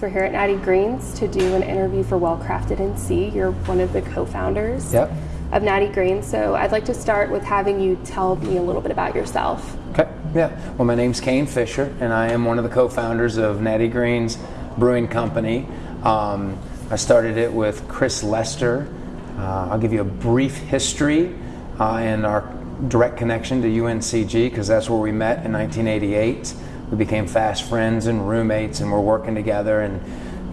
So we're here at Natty Greene's to do an interview for Well Crafted NC. You're one of the co-founders Yep. of Natty Greene's. So I'd like to start with having you tell me a little bit about yourself. Okay. Yeah. Well, my name's Kayne Fisher, and I am one of the co-founders of Natty Greene's Brewing Company. Um, I started it with Chris Lester. Uh, I'll give you a brief history uh, and our direct connection to UNCG because that's where we met in 1988. We became fast friends and roommates, and we're working together. And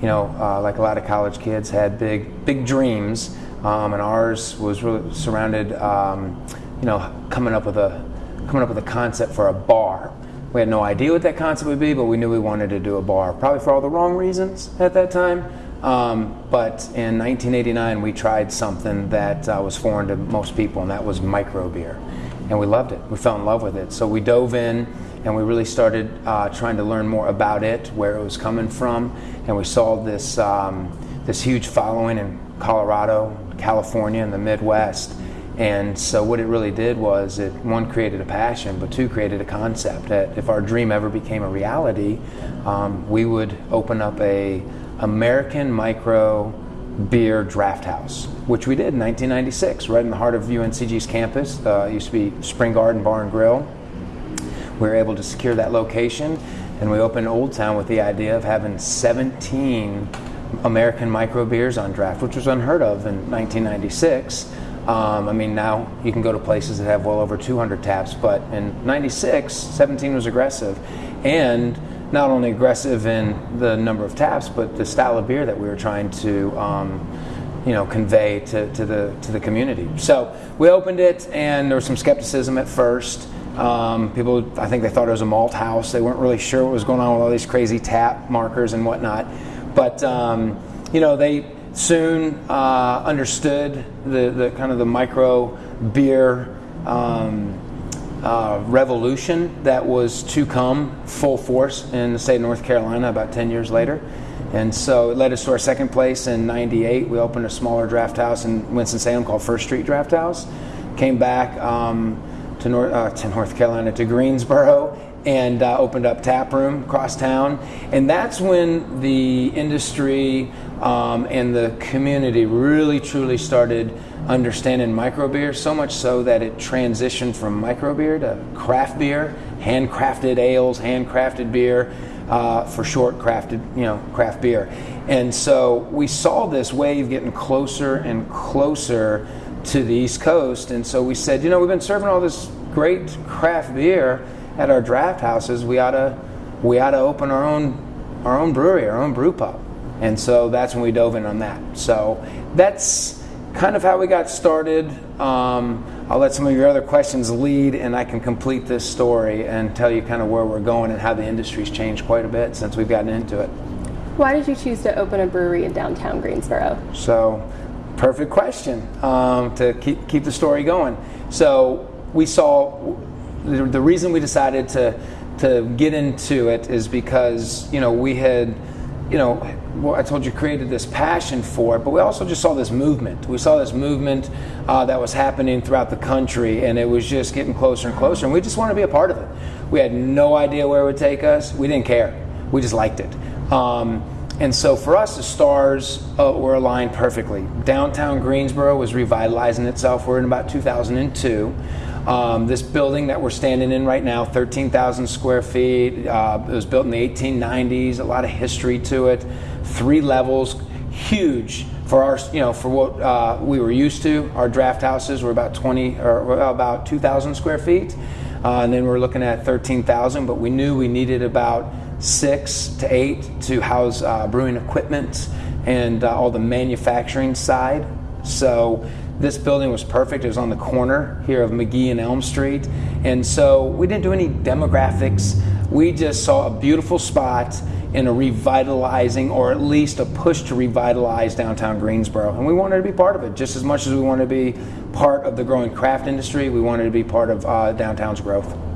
you know, uh, like a lot of college kids, had big, big dreams, um, and ours was really surrounded, um, you know, coming up with a coming up with a concept for a bar. We had no idea what that concept would be, but we knew we wanted to do a bar, probably for all the wrong reasons at that time. Um, but in 1989, we tried something that uh, was foreign to most people, and that was micro beer. And we loved it. We fell in love with it. So we dove in and we really started uh, trying to learn more about it, where it was coming from. And we saw this, um, this huge following in Colorado, California, and the Midwest. And so what it really did was it one created a passion, but two created a concept that if our dream ever became a reality, um, we would open up a American micro beer draft house, which we did in 1996, right in the heart of UNCG's campus. Uh, it used to be Spring Garden Bar and Grill. We were able to secure that location, and we opened Old Town with the idea of having 17 American micro beers on draft, which was unheard of in 1996. Um, I mean, now you can go to places that have well over 200 taps, but in 96, 17 was aggressive. And not only aggressive in the number of taps, but the style of beer that we were trying to, um, you know, convey to, to, the, to the community. So we opened it, and there was some skepticism at first. Um, people, I think they thought it was a malt house. They weren't really sure what was going on with all these crazy tap markers and whatnot. But, um, you know, they soon uh, understood the, the kind of the micro beer um, uh, revolution that was to come full force in the state of North Carolina about 10 years later. And so it led us to our second place in 98. We opened a smaller draft house in Winston-Salem called First Street Draft House. Came back um, to, North, uh, to North Carolina, to Greensboro, and uh, opened up tap room across town. And that's when the industry um, and the community really truly started understanding micro beer so much so that it transitioned from micro beer to craft beer handcrafted ales handcrafted beer uh, for short crafted you know craft beer. And so we saw this wave getting closer and closer to the east coast and so we said you know we've been serving all this great craft beer at our draft houses, we ought to we ought to open our own our own brewery, our own brew pub. And so that's when we dove in on that. So that's kind of how we got started. Um, I'll let some of your other questions lead, and I can complete this story and tell you kind of where we're going and how the industry's changed quite a bit since we've gotten into it. Why did you choose to open a brewery in downtown Greensboro? So, perfect question um, to keep keep the story going. So we saw the, the reason we decided to to get into it is because you know we had you know well, I told you created this passion for it, but we also just saw this movement. We saw this movement uh, that was happening throughout the country, and it was just getting closer and closer. And we just wanted to be a part of it. We had no idea where it would take us. We didn't care. We just liked it. Um, and so for us, the stars uh, were aligned perfectly. Downtown Greensboro was revitalizing itself. We're in about 2002. Um, this building that we're standing in right now, 13,000 square feet. Uh, it was built in the 1890s. A lot of history to it. Three levels, huge for our, you know, for what uh, we were used to. Our draft houses were about 20 or about 2,000 square feet, uh, and then we're looking at 13,000. But we knew we needed about six to eight to house uh, brewing equipment and uh, all the manufacturing side. So this building was perfect. It was on the corner here of McGee and Elm Street. And so we didn't do any demographics. We just saw a beautiful spot in a revitalizing, or at least a push to revitalize downtown Greensboro. And we wanted to be part of it just as much as we wanted to be part of the growing craft industry. We wanted to be part of uh, downtown's growth.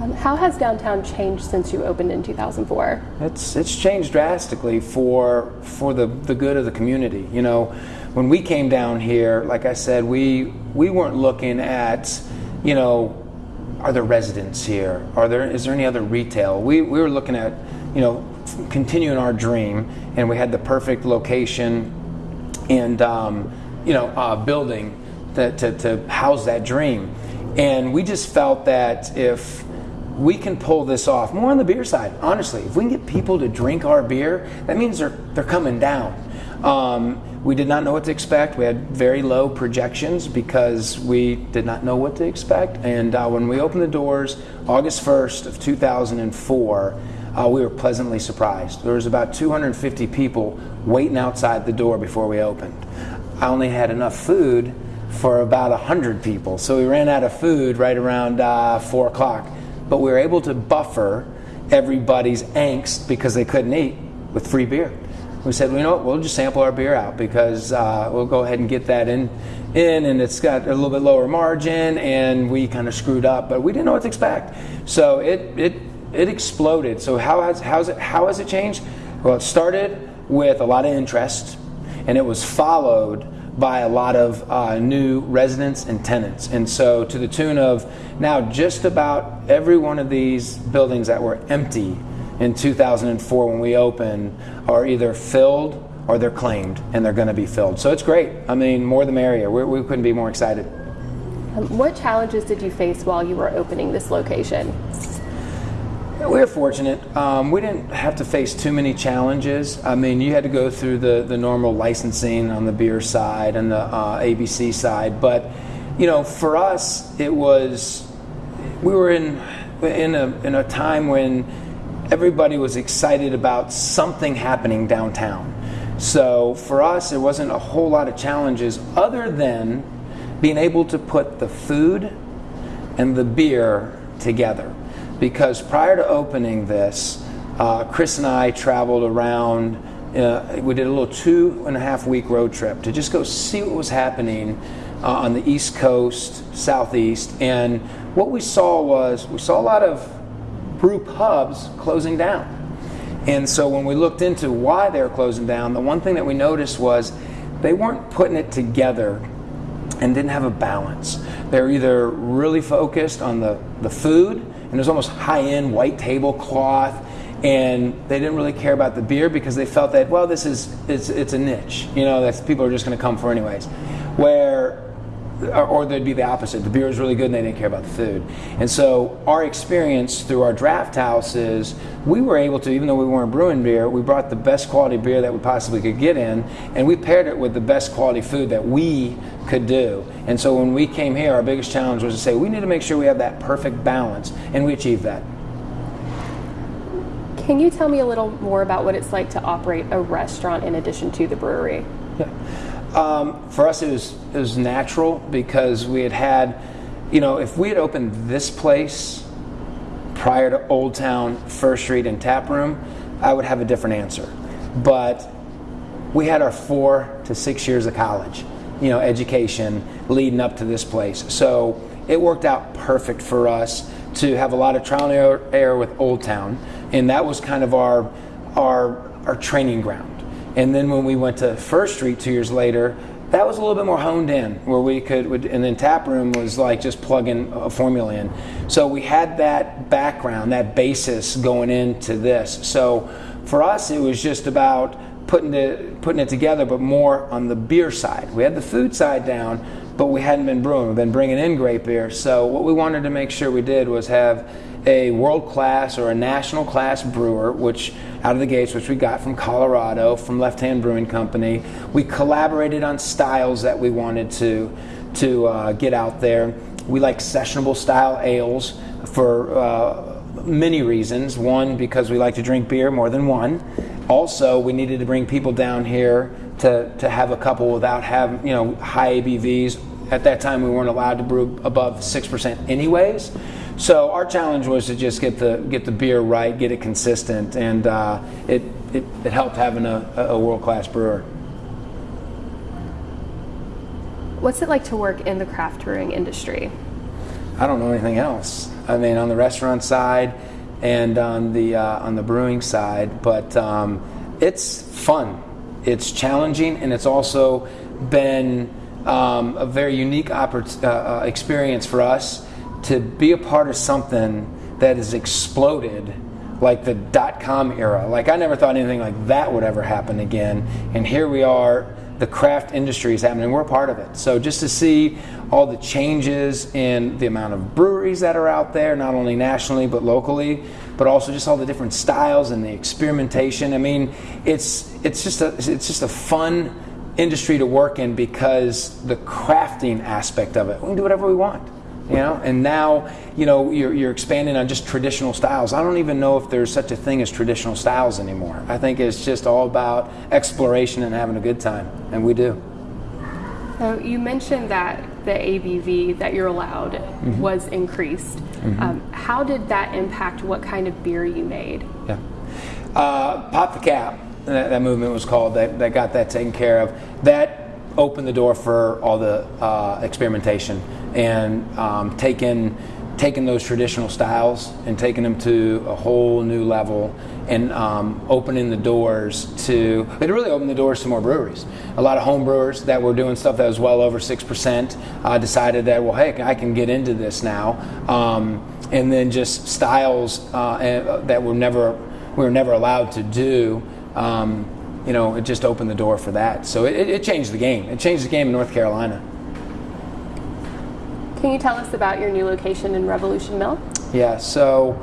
Um, how has downtown changed since you opened in 2004? It's it's changed drastically for for the the good of the community. You know, when we came down here, like I said, we we weren't looking at, you know, are there residents here? Are there is there any other retail? We we were looking at, you know, continuing our dream, and we had the perfect location and um, you know uh, building to, to, to house that dream. And we just felt that if we can pull this off, more on the beer side, honestly, if we can get people to drink our beer, that means they're, they're coming down. Um, we did not know what to expect. We had very low projections because we did not know what to expect. And uh, when we opened the doors, August 1st of 2004, uh, we were pleasantly surprised. There was about 250 people waiting outside the door before we opened. I only had enough food for about 100 people, so we ran out of food right around uh, 4 o'clock. But we were able to buffer everybody's angst because they couldn't eat with free beer we said, well, you know what, we'll just sample our beer out because uh, we'll go ahead and get that in, in, and it's got a little bit lower margin, and we kind of screwed up, but we didn't know what to expect. So it it it exploded. So how has how's it how has it changed? Well, it started with a lot of interest, and it was followed by a lot of uh, new residents and tenants. And so, to the tune of now, just about every one of these buildings that were empty in 2004 when we opened are either filled or they're claimed and they're going to be filled. So it's great. I mean, more the merrier. We're, we could not be more excited. Um, what challenges did you face while you were opening this location? We were fortunate. Um, we didn't have to face too many challenges. I mean, you had to go through the, the normal licensing on the beer side and the uh, ABC side. But, you know, for us, it was, we were in, in, a, in a time when everybody was excited about something happening downtown. So for us, it wasn't a whole lot of challenges other than being able to put the food and the beer together. Because prior to opening this, uh, Chris and I traveled around. Uh, we did a little two and a half week road trip to just go see what was happening uh, on the East Coast, Southeast. And what we saw was we saw a lot of brew pubs closing down. And so when we looked into why they were closing down, the one thing that we noticed was they weren't putting it together and didn't have a balance. They were either really focused on the, the food, and it was almost high end white tablecloth, and they didn't really care about the beer because they felt that, well, this is it's, it's a niche, you know, that people are just going to come for anyways. Where or they'd be the opposite. The beer was really good and they didn't care about the food. And so our experience through our draft house is we were able to, even though we weren't brewing beer, we brought the best quality beer that we possibly could get in and we paired it with the best quality food that we could do. And so when we came here, our biggest challenge was to say we need to make sure we have that perfect balance and we achieved that. Can you tell me a little more about what it's like to operate a restaurant in addition to the brewery? Yeah. Um, for us, it was it was natural because we had had, you know, if we had opened this place prior to Old Town, First Street, and Tap Room, I would have a different answer. But we had our four to six years of college, you know, education leading up to this place. So it worked out perfect for us to have a lot of trial and error with Old Town, and that was kind of our our our training ground and then when we went to First Street two years later, that was a little bit more honed in, where we could, and then Tap Room was like just plugging a formula in. So we had that background, that basis going into this. So for us, it was just about putting it, putting it together, but more on the beer side. We had the food side down, but we hadn't been brewing. We've been bringing in great beer. So what we wanted to make sure we did was have a world class or a national class brewer, which out of the gates, which we got from Colorado, from Left Hand Brewing Company. We collaborated on styles that we wanted to to uh, get out there. We like sessionable style ales for uh, many reasons. One, because we like to drink beer more than one. Also, we needed to bring people down here to, to have a couple without having you know high ABVs. At that time, we weren't allowed to brew above six percent, anyways. So our challenge was to just get the get the beer right, get it consistent, and uh, it, it, it helped having a, a world class brewer. What's it like to work in the craft brewing industry? I don't know anything else. I mean, on the restaurant side and on the uh, on the brewing side, but um, it's fun. It's challenging, and it's also been um, a very unique uh, uh experience for us to be a part of something that has exploded like the dot com era. Like I never thought anything like that would ever happen again. And here we are, the craft industry is happening. We're part of it. So just to see all the changes in the amount of breweries that are out there, not only nationally but locally, but also just all the different styles and the experimentation. I mean, it's it's just a it's just a fun industry to work in because the crafting aspect of it. We can do whatever we want you know? And now you know you're, you're expanding on just traditional styles. I don't even know if there's such a thing as traditional styles anymore. I think it's just all about exploration and having a good time and we do. So you mentioned that the abv that you're allowed mm-hmm. was increased. Mm-hmm. um, how did that impact what kind of beer you made? Yeah. Uh, pop the cap that, that movement was called that, that got that taken care of. That opened the door for all the uh, experimentation and um, taking taking those traditional styles and taking them to a whole new level and um, opening the doors to it really opened the doors to more breweries a lot of home brewers that were doing stuff that was well over 6% uh, decided that well hey i can get into this now um, and then just styles uh, that were never we were never allowed to do um, you know, it just opened the door for that. So it, it changed the game. It changed the game in North Carolina. Can you tell us about your new location in Revolution Mill? Yeah, so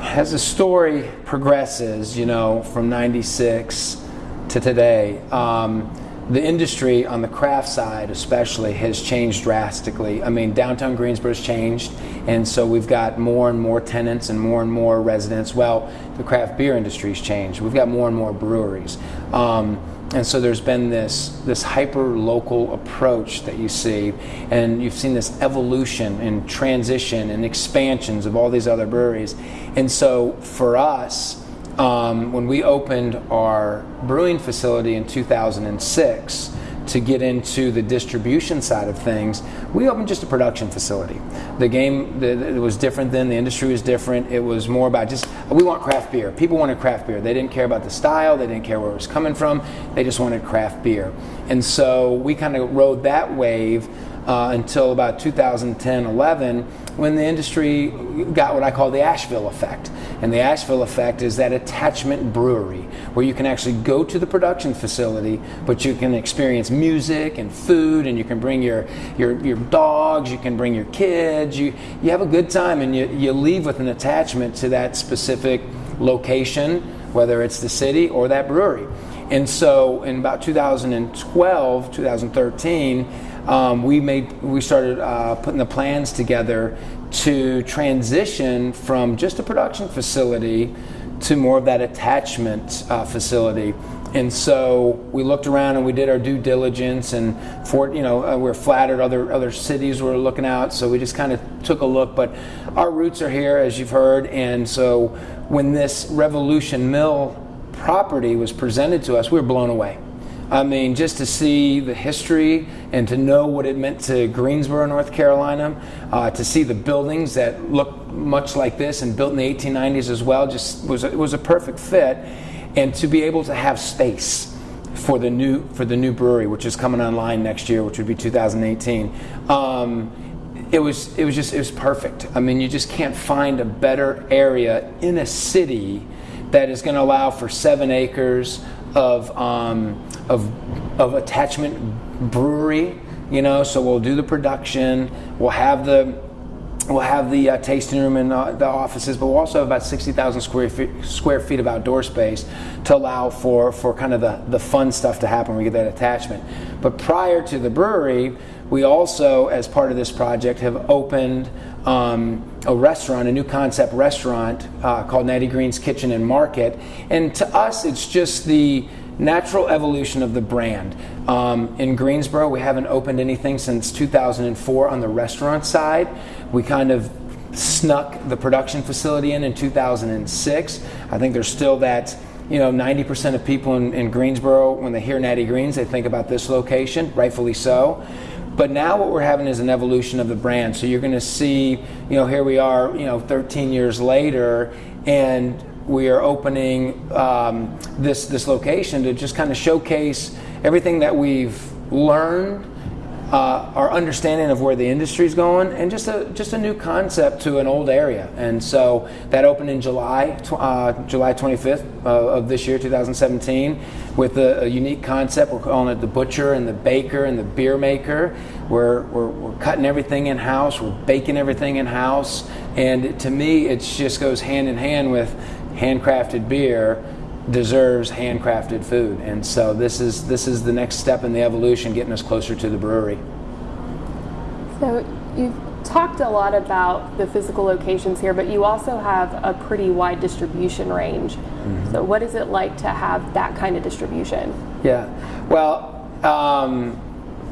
as the story progresses, you know, from 96 to today, um, the industry on the craft side especially has changed drastically. I mean, downtown Greensboro's changed, and so we've got more and more tenants and more and more residents. Well, the craft beer industry's changed. We've got more and more breweries. Um, and so there's been this this hyper local approach that you see and you've seen this evolution and transition and expansions of all these other breweries. And so for us um, when we opened our brewing facility in 2006 to get into the distribution side of things, we opened just a production facility. The game the, it was different then, the industry was different. It was more about just, we want craft beer. People wanted craft beer. They didn't care about the style, they didn't care where it was coming from, they just wanted craft beer. And so we kind of rode that wave uh, until about 2010 11 when the industry got what I call the Asheville effect. And the Asheville effect is that attachment brewery where you can actually go to the production facility, but you can experience music and food, and you can bring your, your, your dogs, you can bring your kids, you, you have a good time, and you, you leave with an attachment to that specific location, whether it's the city or that brewery. And so in about 2012, 2013, um, we made we started uh, putting the plans together to transition from just a production facility to more of that attachment uh, facility. And so we looked around and we did our due diligence, and for you know uh, we are flattered other other cities were looking out, so we just kind of took a look. But our roots are here, as you've heard, and so when this Revolution Mill property was presented to us, we were blown away. I mean, just to see the history and to know what it meant to Greensboro, North Carolina, uh, to see the buildings that look much like this and built in the 1890s as well, just was it was a perfect fit, and to be able to have space for the new for the new brewery, which is coming online next year, which would be 2018. Um, it was it was just it was perfect. I mean, you just can't find a better area in a city that is going to allow for seven acres of um, of of attachment brewery. You know, so we'll do the production. We'll have the we'll have the uh, tasting room and uh, the offices, but we'll also have about 60,000 square feet, square feet of outdoor space to allow for, for kind of the, the fun stuff to happen we get that attachment. But prior to the brewery, we also, as part of this project, have opened um, a restaurant, a new concept restaurant uh, called Natty Greene's Kitchen and Market. And to us, it's just the natural evolution of the brand. Um, in Greensboro, we haven't opened anything since 2004 on the restaurant side. We kind of snuck the production facility in in 2006. I think there's still that you know, 90% of people in, in, Greensboro, when they hear Natty Greene's, they think about this location, rightfully so. But now what we're having is an evolution of the brand. So you're going to see, you know, here we are, you know, 13 years later, and we are opening um, this this location to just kind of showcase everything that we've learned uh, our understanding of where the industry is going, and just a just a new concept to an old area. And so that opened in July, uh, July 25th uh, of this year, 2017, with a, a, unique concept. We're calling it the butcher and the baker and the beer maker. We're, we're, we're cutting everything in house. We're baking everything in house. And to me, it just goes hand in hand with handcrafted beer deserves handcrafted food. And so this is this is the next step in the evolution, getting us closer to the brewery. So you've talked a lot about the physical locations here, but you also have a pretty wide distribution range. Mm-hmm. So what is it like to have that kind of distribution? Yeah, well, um,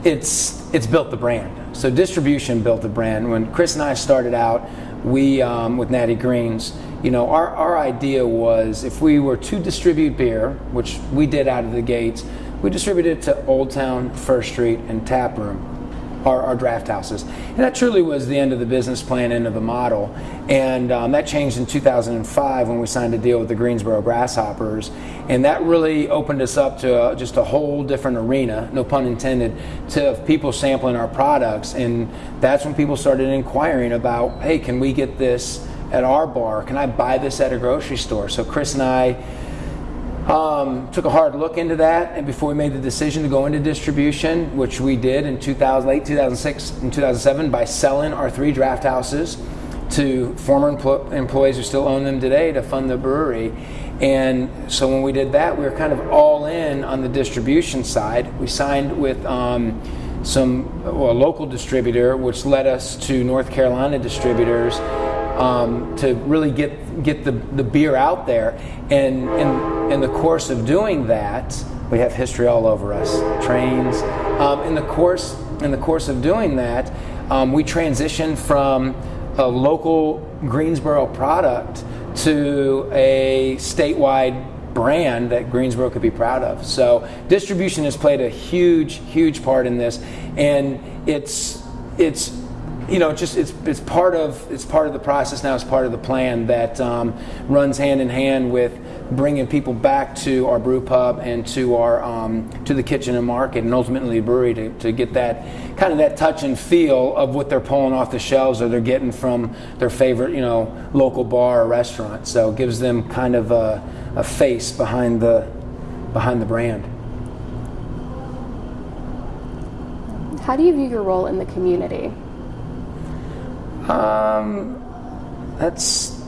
it's it's built the brand. So distribution built the brand. When Chris and I started out, we um, with Natty Greene's you know, our, our idea was if we were to distribute beer, which we did out of the gates, we distributed it to Old Town, First Street, and Tap Room, our, our draft houses. And that truly was the end of the business plan, end of the model. And um, that changed in 2005 when we signed a deal with the Greensboro Grasshoppers. And that really opened us up to uh, just a whole different arena, no pun intended, to people sampling our products. And that's when people started inquiring about, hey, can we get this? At our bar? Can I buy this at a grocery store? So Chris and I um, took a hard look into that, and before we made the decision to go into distribution, which we did in 2000, late 2006 and 2007 by selling our three draft houses to former empl- employees who still own them today to fund the brewery. And so when we did that, we were kind of all in on the distribution side. We signed with um, some well, a local distributor, which led us to North Carolina distributors um, to really get get the, the beer out there. And in, in the course of doing that, we have history all over us, trains. Um, in the course in the course of doing that, um, we transitioned from a local Greensboro product to a statewide brand that Greensboro could be proud of. So distribution has played a huge, huge part in this, and it's it's you know, just it's it's part of it's part of the process now. It's part of the plan that um, runs hand in hand with bringing people back to our brew pub and to our um, to the kitchen and market and ultimately the brewery to, to get that kind of that touch and feel of what they're pulling off the shelves or they're getting from their favorite you know local bar or restaurant. So it gives them kind of a, a face behind the behind the brand. How do you view your role in the community? Um, that's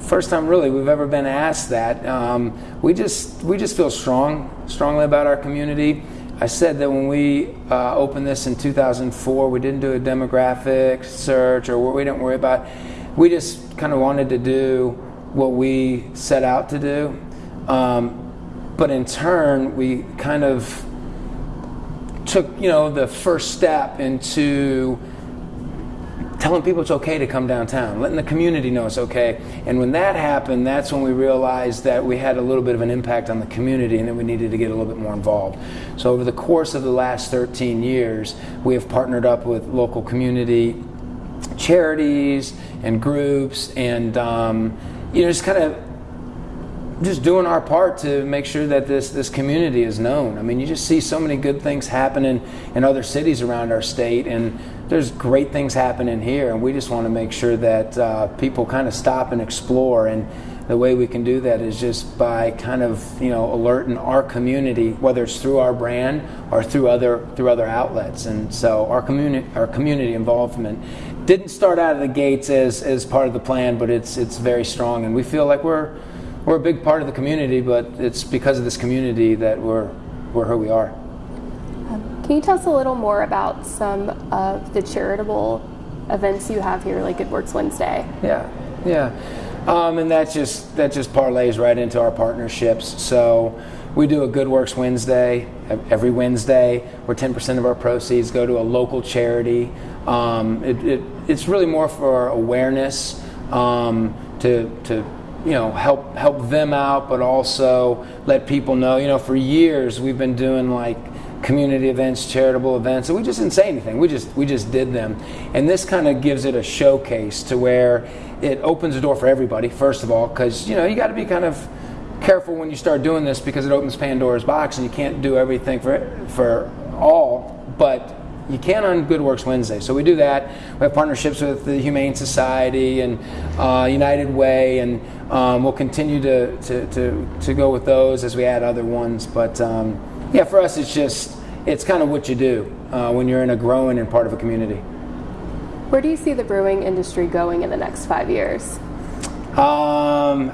first time really we've ever been asked that. Um, we just we just feel strong, strongly about our community. I said that when we uh, opened this in 2004, we didn't do a demographic search or we didn't worry about. We just kind of wanted to do what we set out to do, um, but in turn, we kind of took you know the first step into telling people it's okay to come downtown, letting the community know it's okay. And when that happened, that's when we realized that we had a little bit of an impact on the community and that we needed to get a little bit more involved. So over the course of the last 13 years, we have partnered up with local community charities and groups and um, you know just kind of just doing our part to make sure that this this community is known. I mean, you just see so many good things happening in other cities around our state, and there's great things happening here, and we just want to make sure that uh, people kind of stop and explore. And the way we can do that is just by kind of you know alerting our community, whether it's through our brand or through other through other outlets. And so our community our community involvement didn't start out of the gates as as part of the plan, but it's it's very strong, and we feel like we're we're a big part of the community, but it's because of this community that we're, we're who we are. Can you tell us a little more about some of the charitable events you have here, like Good Works Wednesday? Yeah, yeah. Um, and that just that just parlays right into our partnerships. So we do a Good Works Wednesday every Wednesday, where 10% of our proceeds go to a local charity. Um, it, it, it's really more for awareness um, to to you know help help them out but also let people know you know for years we've been doing like community events charitable events and we just didn't say anything we just we just did them and this kind of gives it a showcase to where it opens the door for everybody first of all because you know you got to be kind of careful when you start doing this because it opens pandora's box and you can't do everything for for all but You can on Good Works Wednesday. So we do that. We have partnerships with the Humane Society and uh, United Way, and um, we'll continue to, to, to, to, go with those as we add other ones. But um, yeah, for us, it's just it's kind of what you do uh, when you're in a growing and part of a community. Where do you see the brewing industry going in the next five years? Um,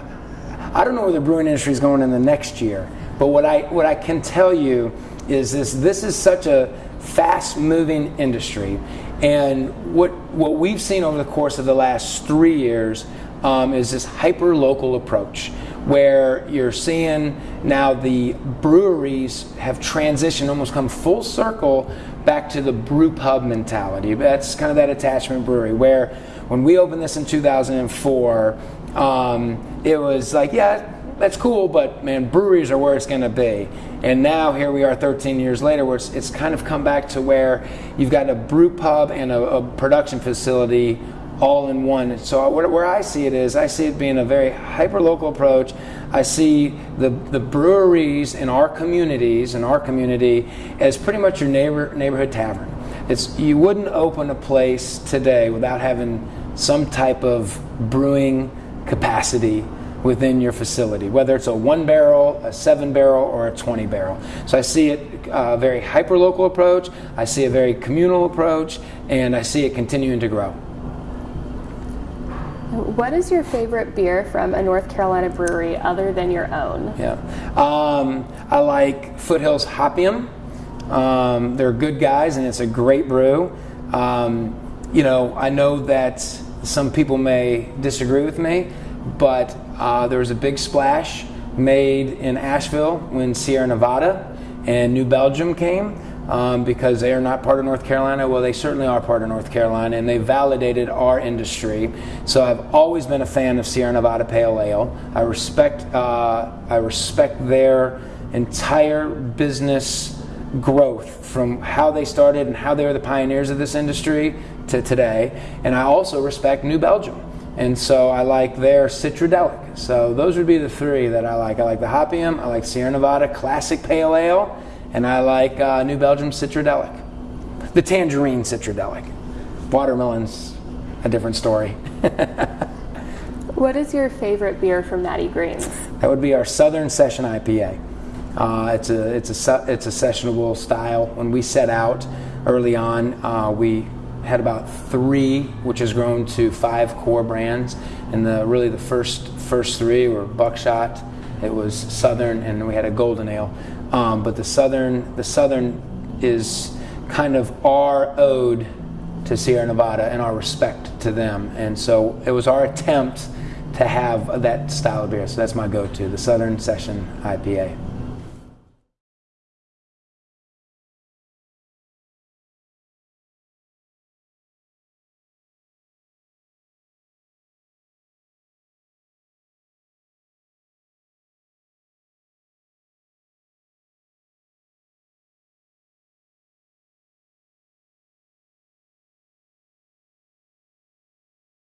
I don't know where the brewing industry is going in the next year, but what I what I can tell you is this: this is such a fast-moving industry, and what what we've seen over the course of the last three years um, is this hyper-local approach, where you're seeing now the breweries have transitioned, almost come full circle back to the brew pub mentality. That's kind of that attachment brewery where when we opened this in 2004 um, it was like, yeah, that's cool, but man, breweries are where it's going to be. And now here we are 13 years later, where it's, it's, kind of come back to where you've got a brew pub and a, a production facility all in one. So where I see it is, I see it being a very hyper local approach. I see the, the breweries in our communities, in our community, as pretty much your neighbor, neighborhood tavern. It's, you wouldn't open a place today without having some type of brewing capacity within your facility, whether it's a one barrel, a seven barrel, or a 20 barrel. So I see it a uh, very hyper local approach, I see a very communal approach, and I see it continuing to grow. What is your favorite beer from a North Carolina brewery other than your own? Yeah, um, I like Foothills Hopium. Um, they're good guys, and it's a great brew. Um, you know, I know that some people may disagree with me, but uh, there was a big splash made in Asheville when Sierra Nevada and New Belgium came. Um, because they are not part of North Carolina. Well, they certainly are part of North Carolina, and they validated our industry. So I've always been a fan of Sierra Nevada Pale Ale. I respect uh, I respect their entire business growth from how they started and how they were the pioneers of this industry to today. And I also respect New Belgium. And so I like their Citradelic. So those would be the three that I like. I like the Hopium, I like Sierra Nevada Classic Pale Ale, and I like uh, New Belgium Citradelic. The Tangerine Citradelic. Watermelon's a different story. what is your favorite beer from Natty Greene's? That would be our Southern Session IPA. Uh, it's a it's a it's a sessionable style. When we set out early on, uh, we had about three, which has grown to five core brands. And the really the first first three were Buckshot, it was Southern, and we had a Golden Ale. Um, but the Southern the Southern is kind of our ode to Sierra Nevada and our respect to them. And so it was our attempt to have that style of beer. So that's my go-to, the Southern Session IPA.